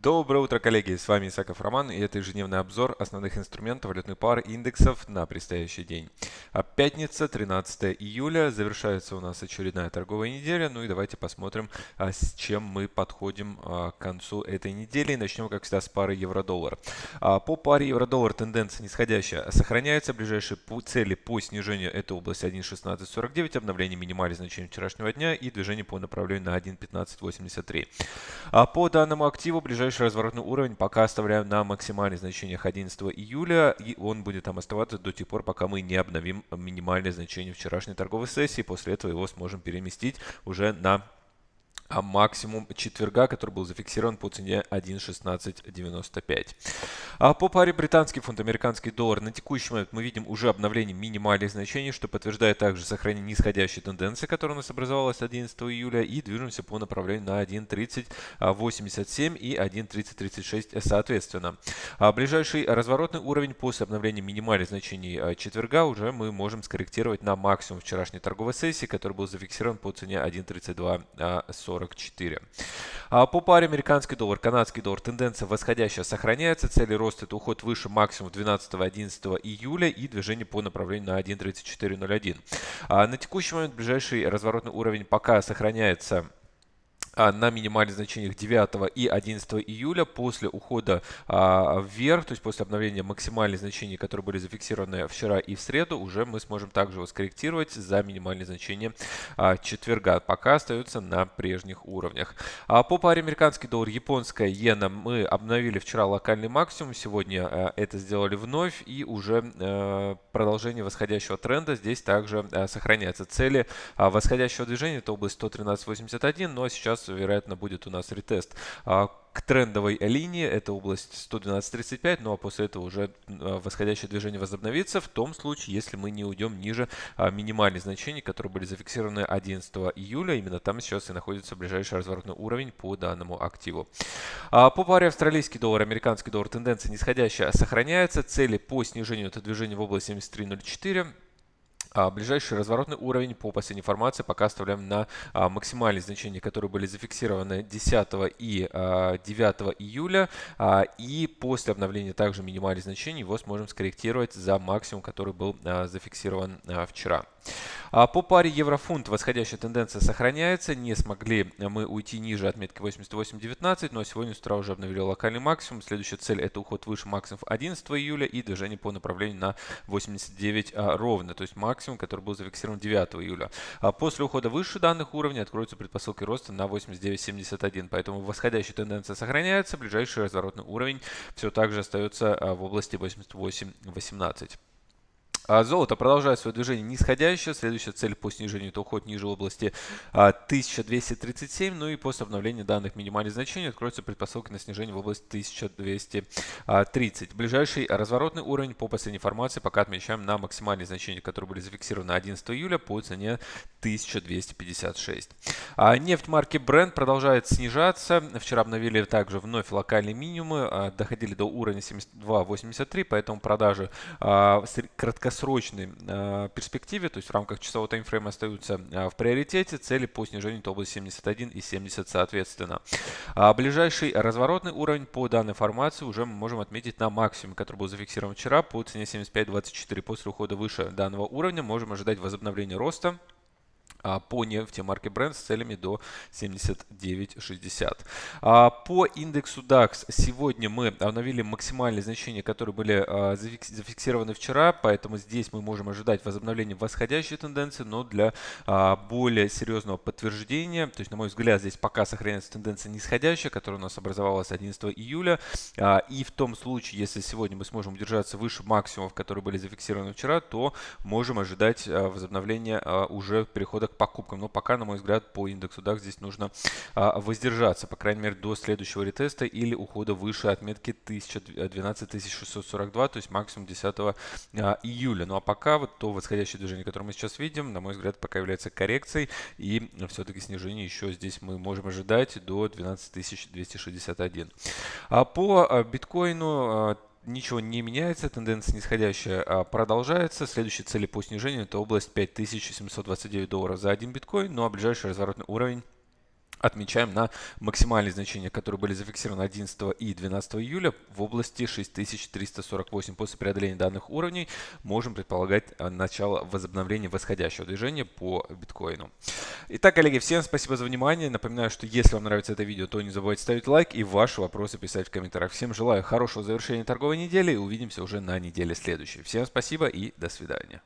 Доброе утро, коллеги! С вами Исаков Роман и это ежедневный обзор основных инструментов валютной пары индексов на предстоящий день. А пятница, 13 июля, завершается у нас очередная торговая неделя. Ну и давайте посмотрим, а, с чем мы подходим а, к концу этой недели. Начнем, как всегда, с пары евро-доллар. По паре евро-доллар тенденция нисходящая сохраняется. Ближайшие цели по снижению это область 1.1649, обновление минимальных значений вчерашнего дня и движение по направлению на 1.1583. По данному активу ближайшие ближайший разворотный уровень пока оставляем на максимальных значениях 11 июля, и он будет там оставаться до тех пор, пока мы не обновим минимальное значение вчерашней торговой сессии. После этого его сможем переместить уже на а максимум четверга, который был зафиксирован по цене 1.1695. А по паре британский фунт, американский доллар на текущий момент мы видим уже обновление минимальных значений, что подтверждает также сохранение нисходящей тенденции, которая у нас образовалась 11 июля, и движемся по направлению на 1.3087 и 1.3036 соответственно. А ближайший разворотный уровень после обновления минимальных значений а, четверга уже мы можем скорректировать на максимум вчерашней торговой сессии, который был зафиксирован по цене 1.3240. 44. А по паре американский доллар, канадский доллар тенденция восходящая сохраняется. Цели роста это уход выше максимум 12-11 июля и движение по направлению на 1.3401. А на текущий момент ближайший разворотный уровень пока сохраняется на минимальных значениях 9 и 11 июля после ухода а, вверх, то есть после обновления максимальных значений, которые были зафиксированы вчера и в среду, уже мы сможем также его скорректировать за минимальные значения а, четверга. Пока остается на прежних уровнях. А по паре американский доллар, японская иена мы обновили вчера локальный максимум, сегодня а, это сделали вновь и уже а, продолжение восходящего тренда здесь также а, сохраняется. Цели а, восходящего движения это область 113.81, но сейчас вероятно, будет у нас ретест а, к трендовой линии. Это область 112.35, ну а после этого уже а, восходящее движение возобновится в том случае, если мы не уйдем ниже а, минимальных значений, которые были зафиксированы 11 июля. Именно там сейчас и находится ближайший разворотный уровень по данному активу. По паре австралийский доллар, американский доллар тенденция нисходящая сохраняется. Цели по снижению это движение в область 73.04. А ближайший разворотный уровень по последней информации пока оставляем на а, максимальные значения, которые были зафиксированы 10 и а, 9 июля. А, и после обновления также минимальных значений его сможем скорректировать за максимум, который был зафиксирован вчера. А по паре еврофунт восходящая тенденция сохраняется. Не смогли мы уйти ниже отметки 88.19, но сегодня с утра уже обновили локальный максимум. Следующая цель это уход выше максимум 11 июля и движение по направлению на 89 а, ровно, то есть максимум, который был зафиксирован 9 июля. А после ухода выше данных уровней откроются предпосылки роста на 89.71, поэтому восходящая тенденция сохраняется. Ближайший разворотный уровень все так же остается в области 88.18. А золото продолжает свое движение нисходящее. Следующая цель по снижению это уход ниже области 1237. А, ну и после обновления данных минимальных значений откроются предпосылки на снижение в область 1230. Ближайший разворотный уровень по последней информации пока отмечаем на максимальные значения, которые были зафиксированы 11 июля по цене 1256. А нефть марки Brent продолжает снижаться. Вчера обновили также вновь локальные минимумы, доходили до уровня 72.83, поэтому продажи краткосрочные долгосрочной э, перспективе, то есть в рамках часового таймфрейма остаются э, в приоритете цели по снижению то области 71 и 70 соответственно. А ближайший разворотный уровень по данной формации уже мы можем отметить на максимум, который был зафиксирован вчера по цене 75.24. После ухода выше данного уровня можем ожидать возобновления роста по нефти марки Brent с целями до 79.60. А, по индексу DAX сегодня мы обновили максимальные значения, которые были а, зафиксированы вчера, поэтому здесь мы можем ожидать возобновления восходящей тенденции, но для более серьезного подтверждения, то есть на мой взгляд здесь пока сохраняется тенденция нисходящая, которая у нас образовалась 11 июля, и в том случае, если сегодня мы сможем удержаться выше максимумов, которые были зафиксированы вчера, то можем ожидать возобновления уже перехода к покупкам. Но пока, на мой взгляд, по индексу DAX здесь нужно а, воздержаться, по крайней мере, до следующего ретеста или ухода выше отметки 12642, то есть максимум 10 а, июля. Ну а пока вот то восходящее движение, которое мы сейчас видим, на мой взгляд, пока является коррекцией. И все-таки снижение еще здесь мы можем ожидать до 12261. А по а, биткоину ничего не меняется, тенденция нисходящая а, продолжается. Следующие цели по снижению это область 5729 долларов за один биткоин, ну а ближайший разворотный уровень отмечаем на максимальные значения, которые были зафиксированы 11 и 12 июля в области 6348. После преодоления данных уровней можем предполагать э, начало возобновления восходящего движения по биткоину. Итак, коллеги, всем спасибо за внимание. Напоминаю, что если вам нравится это видео, то не забывайте ставить лайк и ваши вопросы писать в комментариях. Всем желаю хорошего завершения торговой недели и увидимся уже на неделе следующей. Всем спасибо и до свидания.